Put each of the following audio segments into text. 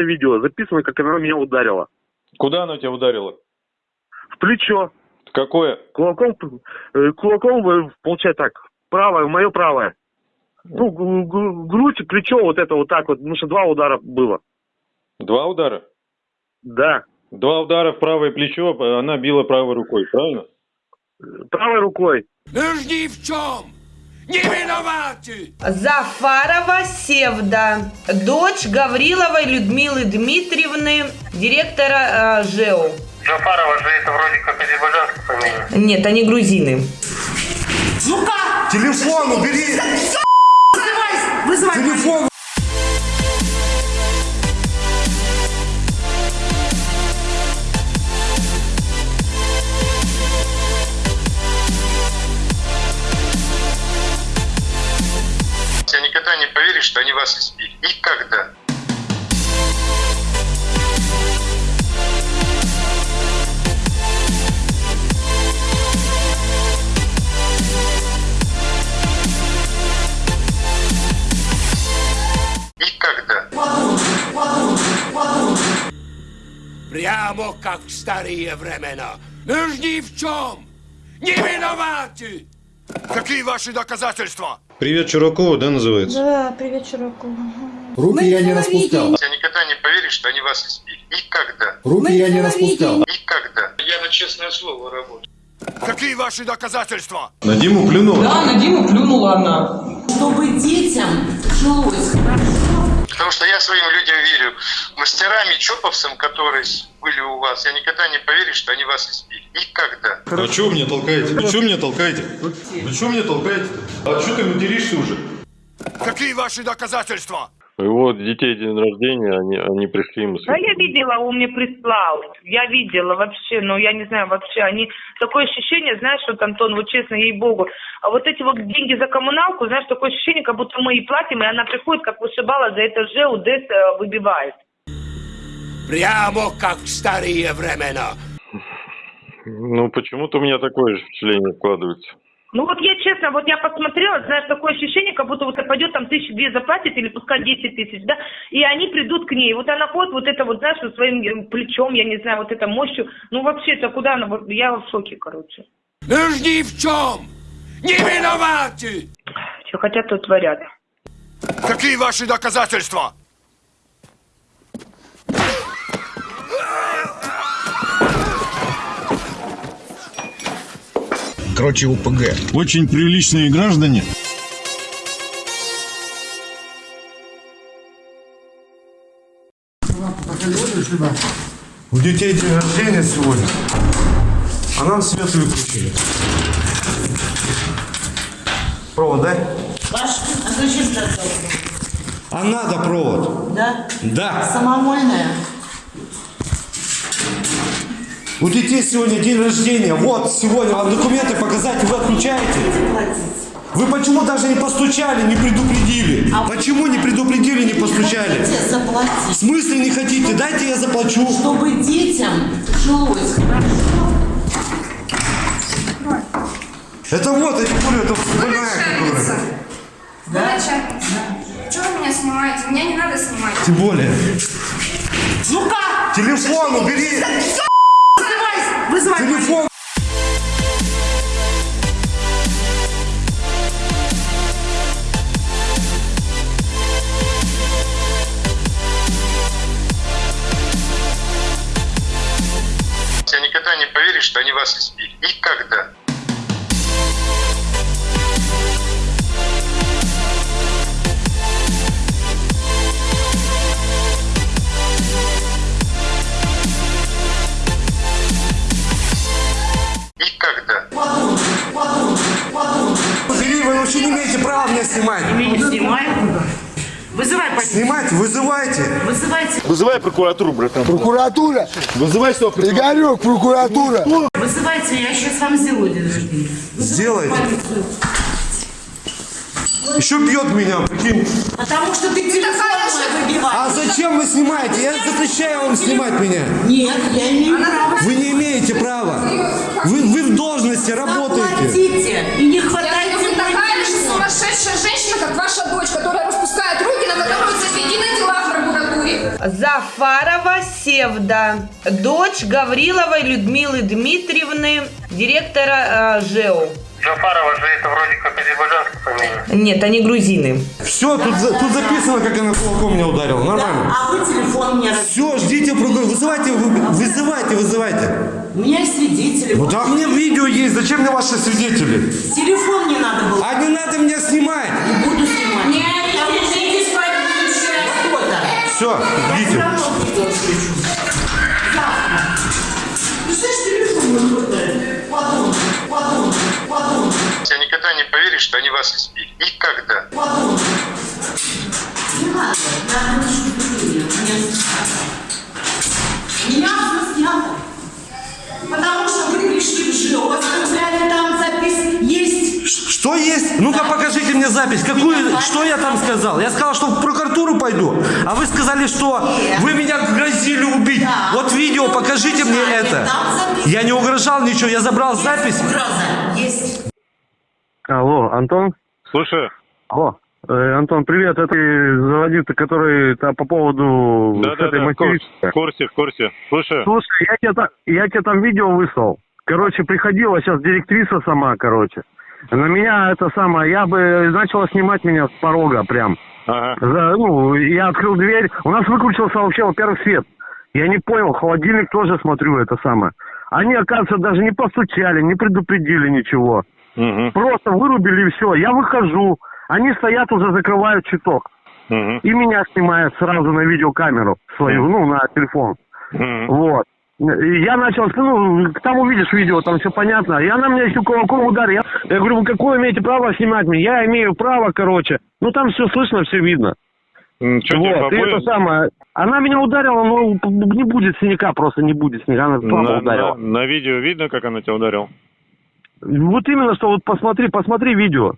видео записано, как она меня ударила. Куда оно тебя ударило? В плечо. Какое? Кулаком, э, кулаком, получается так, правое, мое правое. Ну, грудь, плечо, вот это вот так вот, потому что два удара было. Два удара? Да. Два удара в правое плечо, она била правой рукой, правильно? Правой рукой. Уж ни в чем не виноваты! Зафарова Севда, дочь Гавриловой Людмилы Дмитриевны, директора э, ЖЭО. Джафарова же это вроде как азербайджанская фамилия. Нет, они грузины. Телефон убери! Телефон! Я никогда не поверишь, что они вас избили. Никогда. Никогда. Прямо как в старые времена. Уж ни в чем не виноваты! Какие ваши доказательства? Привет Чуракову, да, называется? Да, привет, Чураков. Руки я не распускал. Я никогда не поверишь, что они вас избили. Никогда. Руки я не распускал. Никогда. Я на честное слово работаю. Какие ваши доказательства? На Диму плюнула? Да, на Диму плюнула она. чтобы детям жилось хорошо. Потому что я своим людям верю. Мастерами, чоповцам, которые были у вас, я никогда не поверю, что они вас избили. Никогда. А что вы меня толкаете? Вы что меня толкаете? Вы что меня толкаете? А что ты материшься уже? Какие ваши доказательства? Вот детей день рождения, они, они пришли ему Да, я видела, он мне прислал. Я видела вообще, но я не знаю вообще. Они такое ощущение, знаешь, вот Антон, вот честно, ей богу. А вот эти вот деньги за коммуналку, знаешь, такое ощущение, как будто мы и платим, и она приходит, как вышибала за это же, УДЭС э, выбивает. Прямо как в старые времена. Ну, почему-то у меня такое же впечатление складывается. Ну вот я честно, вот я посмотрела, знаешь, такое ощущение, как будто вот пойдет там тысячи две заплатит или пускай 10 тысяч, да, и они придут к ней. Вот она ходит вот это вот, знаешь, вот своим плечом, я не знаю, вот это мощью. Ну вообще, это куда она, я в шоке, короче. Уж ни в чем не виноваты! Что хотят, то творят. Какие ваши доказательства? Короче, УПГ. Очень приличные граждане. У детей день рождения сегодня. А нам свет выключили. Провод, да? Ваш, а зачем тогда? А надо провод. Да? Да. Самовольная. У детей сегодня день рождения. Вот сегодня вам документы показать, вы отключаете. Вы почему даже не постучали, не предупредили? Почему не предупредили, не постучали? Хотите В заплатить, смысле не хотите? Дайте я заплачу. чтобы детям жилось хорошо. Это вот, я не говорю, это больная, которая. Да? начальница. Чего вы меня снимаете? Меня не надо снимать. Тем более. Ну-ка! Телефон убери! Вызывай! Телефон! Я никогда не поверишь, что они вас избили. Никогда. Имеете права меня снимать. Снимай. Вызывай полицию. Снимать, вызывайте. Вызывайте. Вызывай прокуратуру, братан. Прокуратура! Вызывай стоп. Игорек, прокуратура! Вызывайте, я сейчас вам сделаю день рождения. Сделайте. Еще бьет меня, прикинь. Потому что ты телефон мой выбиваешь. А зачем вы снимаете? Я запрещаю вам снимать меня. Нет, я имею право. Вы не имеете права. Вы, вы в должности работаете. Зафарова Севда, дочь Гавриловой Людмилы Дмитриевны, директора э, ЖЭУ. Джафарова же это вроде как азербайджанская фамилия. Нет, они грузины. Все, тут, за- тут записано, как она кулаком меня ударила. Нормально. А вы телефон мне Все, ждите прокурора. Вызывайте, вы- вызывайте, вызывайте. У меня есть свидетели. Ну да, у меня видео есть. Зачем мне ваши свидетели? Телефон не надо было. А не надо меня снимать. Не буду подумай, подумай, Я никогда не поверишь, что они вас избили. Никогда. Не надо, надо Меня все снято. Потому что вы пришли в ЖИО, оставляли там запись. Есть Что есть? Ну-ка покажите мне запись. Какую? Что я там сказал? Я сказал, что в прокуратуру пойду. А вы сказали, что вы меня грозили убить. Да. Вот видео, покажите мне это. Я не угрожал ничего, я забрал запись. Алло, Антон? Слушай, Алло. Э, Антон, привет, это заводит, который то по поводу с этой да-да-да, в курсе, материнской. в курсе, в курсе. Слушай, Слушай, я тебе, я тебе там видео выслал. Короче, приходила сейчас директриса сама, короче. На меня это самое, я бы начала снимать меня с порога прям. ага. За- ну, я открыл дверь. У нас выключился вообще, во-первых, свет. Я не понял, холодильник тоже смотрю это самое. Они, оказывается, даже не постучали, не предупредили ничего. Мгм, Просто вырубили и все. Я выхожу. Они стоят уже, закрывают щиток. мгм, И меня снимают сразу на видеокамеру свою, ну, на телефон. мгм. Вот. Я начал, ну, там увидишь видео, там все понятно. И она меня еще кулаком ударила. Я, я говорю, вы какое имеете право снимать меня? Я имею право, короче. Ну, там все слышно, все видно. Тебе вот, и это самое. Она меня ударила, но не будет синяка, просто не будет синяка. Она на, ударила. на- на видео видно, как она тебя ударила? Вот именно, что вот посмотри, посмотри видео.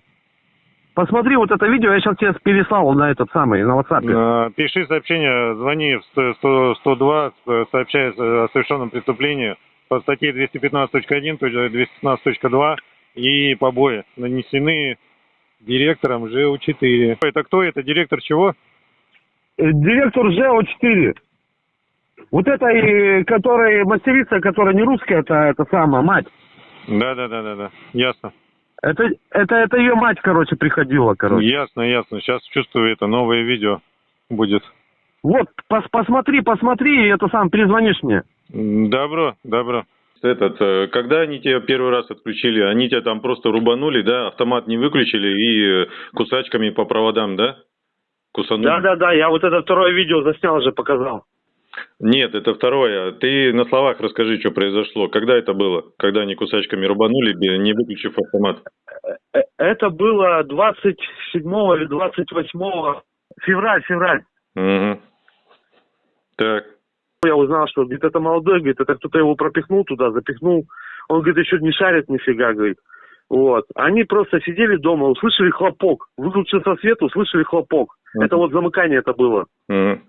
Посмотри вот это видео, я сейчас тебе переслал на этот самый, на WhatsApp. А, Пиши сообщение, звони в 100 100 102, э, сообщай о совершенном преступлении по статье 215.1, то есть 215.2 и побои нанесены директором ЖУ-4. Это кто? Это директор чего? Э, Директор ЖО-4. Вот это, и, которая мастерица, которая не русская, это, это самая мать. Да, да, да, да, да. Ясно. Это, это, это ее мать, короче, приходила, короче. Ясно, ясно. Сейчас чувствую это новое видео будет. Вот, пос- посмотри, посмотри, и это сам, перезвонишь мне. Добро, добро. Этот, э, когда они тебя первый раз отключили, они тебя там просто рубанули, да, автомат не выключили и э, кусачками по проводам, да? Кусанули? Да-да-да, я вот это второе видео заснял уже, показал. Нет, это второе. Ты на словах расскажи, что произошло. Когда это было? Когда они кусачками рубанули, не выключив автомат? Э, Это было 27 или 28 февраль, февраль. Угу. Так. Я узнал, что, говорит, это молодой, говорит, это кто-то его пропихнул туда, запихнул. Он, говорит, еще не шарит нифига, говорит. Вот. Они просто сидели дома, услышали хлопок. Выключился свет, услышали хлопок. Это вот замыкание это было. Мгм.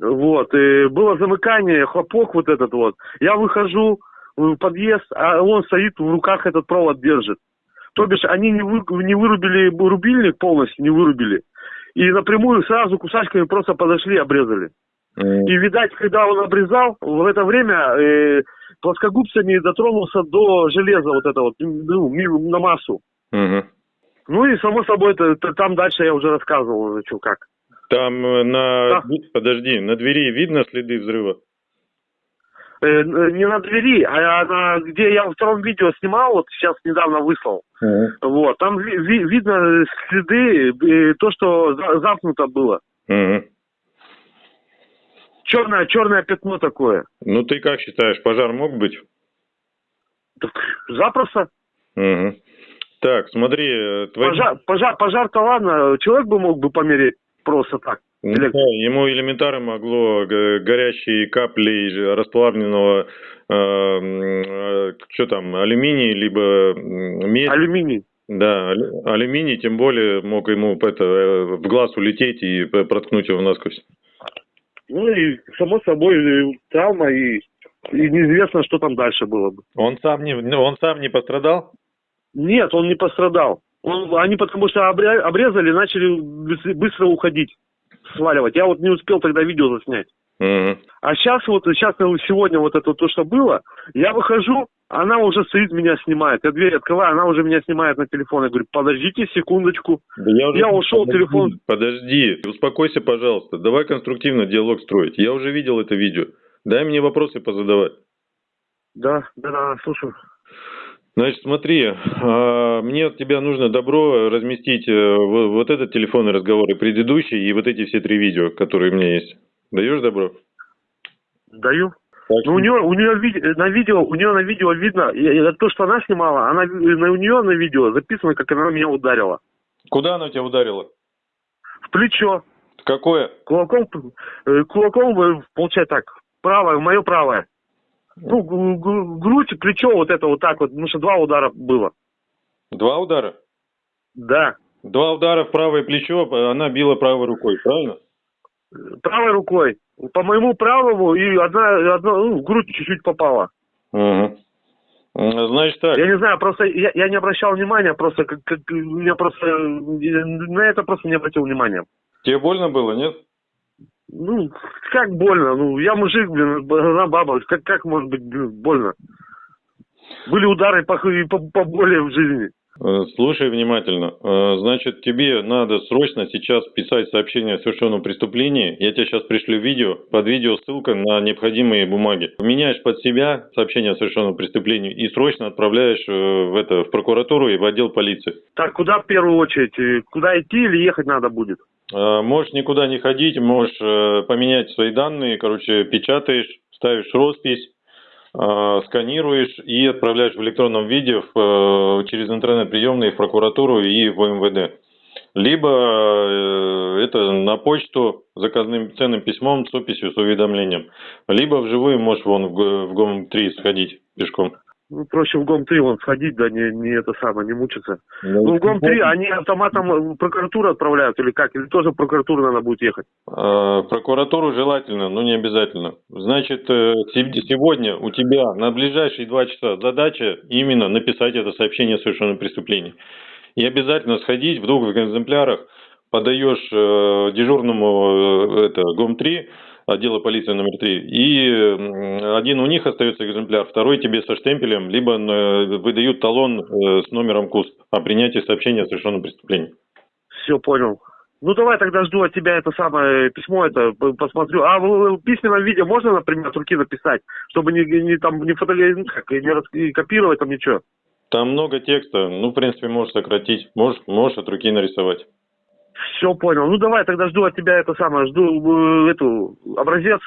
Вот. И было замыкание, хлопок вот этот вот. Я выхожу в подъезд, а он стоит, в руках этот провод держит. То бишь, они не, вы, не вырубили рубильник полностью, не вырубили. И напрямую сразу кусачками просто подошли и обрезали. М. И, видать, когда он обрезал, в это время э, плоскогубцами дотронулся до железа вот это вот, ну, на массу. Мгм. Ну и, само собой, это, это там дальше я уже рассказывал, что как. Там э, на... Да. Подожди, на двери видно следы взрыва? Э, н- не на двери, а на, где я во втором видео снимал, вот сейчас недавно выслал. Вот, там ви- ви- видно следы, э, то, что за- замкнуто было. Мгм. Черное, черное пятно такое. Ну ты как считаешь, пожар мог быть? Так, запросто. Мгм. Так, смотри, э, твои... Пожар, пожар, пожар-то ладно, человек бы мог бы помереть просто так. Ну Или- да, ему элементарно могло г- горящие капли расплавленного, что там, алюминий, либо медь. Алюминий. Да, алю- алюминий, тем более мог ему это, э, в глаз улететь и проткнуть его насквозь. Ну и, само собой, э, травма, и, и неизвестно, что там дальше было бы. Он сам не, ну, он сам не пострадал? Нет, он не пострадал. Он, они потому что обрезали, начали быс- быстро уходить. сваливать. Я вот не успел тогда видео заснять. А сейчас вот, сейчас сегодня вот это то, что было, я выхожу, она уже стоит, меня снимает. Я дверь открываю, она уже меня снимает на телефон. Я говорю, подождите секундочку. Да я, уже- Я ушел, Подожди, телефон- Подожди, успокойся, пожалуйста. Давай конструктивно диалог строить. Я уже видел это видео. Дай мне вопросы позадавать. Да, да, да, слушаю. Значит, смотри, а, мне от тебя нужно добро разместить э, вот этот телефонный разговор и предыдущий, и вот эти все три видео, которые у меня есть. Даешь добро? Даю. Так Ну, у нее, у нее на видео, у нее на видео видно, то, что она снимала, она, у нее на видео записано, как она меня ударила. Куда она тебя ударила? В плечо. Какое? Кулаком, э, кулаком, э, получается так, правое, мое правое. Ну, грудь, плечо, вот это вот так вот, потому что два удара было. Два удара? Да. Два удара в правое плечо, она била правой рукой, правильно? Правой рукой. По моему правому и одна, одна ну, в грудь чуть-чуть попала. Угу. Значит так. Я не знаю, просто я, я не обращал внимания, просто как, как меня просто на это просто не обратил внимания. Тебе больно было, нет? Ну, как больно? Ну, я мужик, блин, она баба. Как, как может быть блин, больно? Были удары по, по, поболее в жизни. Э, Слушай внимательно. Э, Значит, тебе надо срочно сейчас писать сообщение о совершенном преступлении. Я тебе сейчас пришлю видео. Под видео ссылка на необходимые бумаги. Меняешь под себя сообщение о совершенном преступлении и срочно отправляешь э, в это в прокуратуру и в отдел полиции. Так, куда в первую очередь? Куда идти или ехать надо будет? Э, Можешь никуда не ходить, можешь э, поменять свои данные, короче, печатаешь, ставишь роспись, э, сканируешь и отправляешь в электронном виде через интернет-приемные в прокуратуру и в МВД. Либо это на почту заказным ценным письмом с описью с уведомлением. Либо вживую можешь вон в ГОМ-3 сходить пешком. Ну, проще в ГОМ-3 вон сходить, да, не, не это самое, не мучиться. Ну, в ГОМ-3 они автоматом в прокуратуру отправляют или как? Или тоже в прокуратуру надо будет ехать? Э, прокуратуру желательно, но не обязательно. Значит, э, се- сегодня у тебя на ближайшие два часа задача именно написать это сообщение о совершенном преступлении. И обязательно сходить в двух экземплярах, подаешь э, дежурному э, это, ГОМ-3, отдела полиции номер 3, и один у них остается экземпляр, второй тебе со штемпелем, либо э, выдают талон э, с номером КУСП о принятии сообщения о совершенном преступлении. Все, понял. Ну, давай тогда жду от тебя это самое письмо, это посмотрю. А в, в письменном виде можно, например, от руки написать, чтобы не, не там не фотографировать, не рас- не копировать там ничего? Там много текста, ну, в принципе, можешь сократить, можешь, можешь от руки нарисовать. Все понял. Ну давай тогда жду от тебя это самое, жду э, эту образец.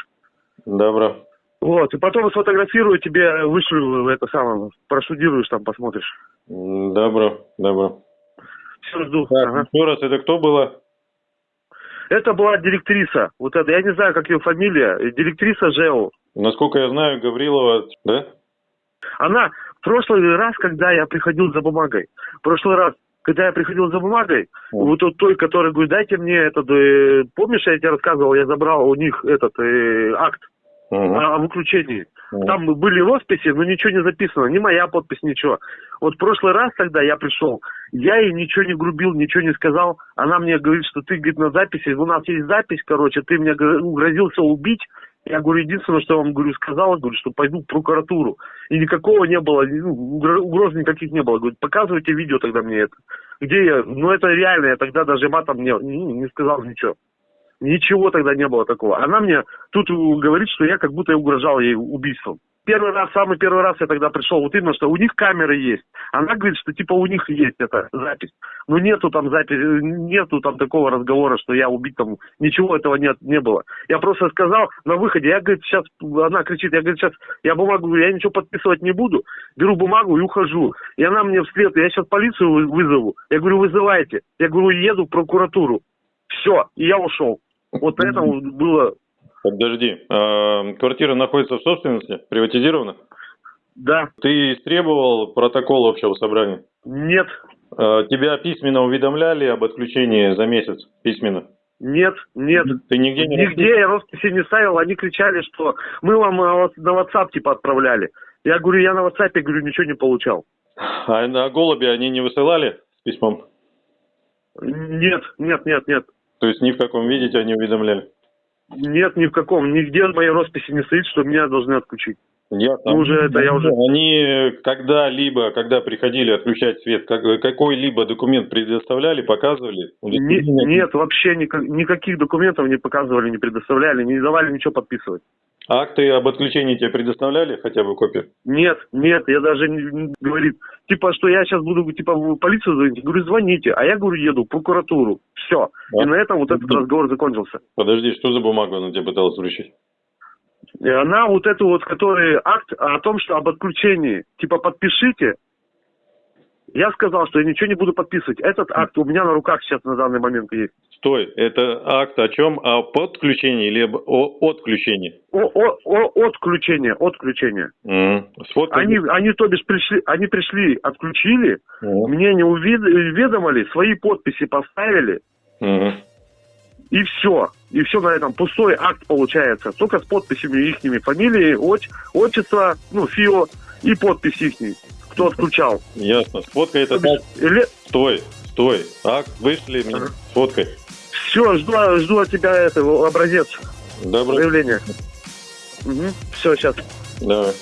Добро. Вот, и потом сфотографирую тебе, вышлю это самое, проштудируешь там, посмотришь. Добро, добро. Все, жду. Так, Ага. еще раз, это кто было? Это была директриса. Вот это, я не знаю, как ее фамилия. э, Директриса ЖЭО. Насколько я знаю, Гаврилова, да? Она в прошлый раз, когда я приходил за бумагой, в прошлый раз, когда я приходил за бумагой, вот тот той, который говорит, дайте мне этот, э, помнишь, я тебе рассказывал, я забрал у них этот э, акт о, о выключении. Там были росписи, но ничего не записано, ни моя подпись, ничего. Вот в прошлый раз, когда я пришел, я ей ничего не грубил, ничего не сказал. Она мне говорит, что ты, говорит, на записи, у нас есть запись, короче, ты мне гро- грозился убить. Я говорю, единственное, что я вам говорю, сказал, говорю, что пойду в прокуратуру. И никакого не было, ну, угро- угроз никаких не было. Говорит, показывайте видео тогда мне это. Где я? Ну, это реально, я тогда даже матом не, ну, не сказал ничего. Ничего тогда не было такого. Она мне тут говорит, что я как будто угрожал ей убийством. Первый раз, самый первый раз я тогда пришел, вот именно, что у них камеры есть. Она говорит, что типа у них есть эта запись. Но нету там записи, нету там такого разговора, что я убить там, ничего этого нет, не было. Я просто сказал на выходе, я, говорит, сейчас, она кричит, я, говорит, сейчас, я бумагу, я ничего подписывать не буду, беру бумагу и ухожу. И она мне вслед, я сейчас полицию вы- вызову. Я говорю, вызывайте. Я говорю, еду в прокуратуру. Все, и я ушел. Вот поэтому было, Подожди. А, квартира находится в собственности? Приватизирована? да, Ты истребовал протокол общего собрания? нет, А, тебя письменно уведомляли об отключении за месяц? Письменно? нет, нет. Ты нигде не Нигде я росписи не ставил, они кричали, что мы вам э, на WhatsApp типа отправляли. Я говорю, я на WhatsApp, говорю, ничего не получал. А на голуби они не высылали с письмом? Нет, нет, нет, нет. То есть ни в каком виде тебя не уведомляли? Нет, ни в каком. Нигде в моей росписи не стоит, что меня должны отключить. Ясно. Ну, уже это я уже- Они когда-либо, когда приходили отключать свет, как- какой-либо документ предоставляли, показывали? Не- нет, вообще ника- никаких документов не показывали, не предоставляли, не давали ничего подписывать. Акты об отключении тебе предоставляли, хотя бы копию? Нет, нет, я даже не, не- говорит, типа, что я сейчас буду, типа, в полицию звонить. Я говорю, звоните, а я, говорю, еду в прокуратуру. Все. Да. И на этом вот этот разговор закончился. Подожди, что за бумагу она тебе пыталась вручить? И она вот эту вот, который акт о том, что об отключении, типа, подпишите. Я сказал, что я ничего не буду подписывать. Этот акт у меня на руках сейчас на данный момент есть. Стой, это акт о чем? О подключении или о отключении? О, о, о, отключение, отключение. Сфоткай. Они, они, то бишь, пришли, они пришли, отключили, Мгм. мне не уведомили, свои подписи поставили, Мгм. и все. И все на этом. Пустой акт получается. Только с подписями ихними. Фамилии, отч, отчество, ну, ФИО и подпись ихней. Кто отключал. Ясно. Сфоткай акт. Или... Стой, стой. Акт вышли мне. Сфоткай. Все, жду, жду от тебя этого образец Добро. заявления. Все, сейчас. Давай.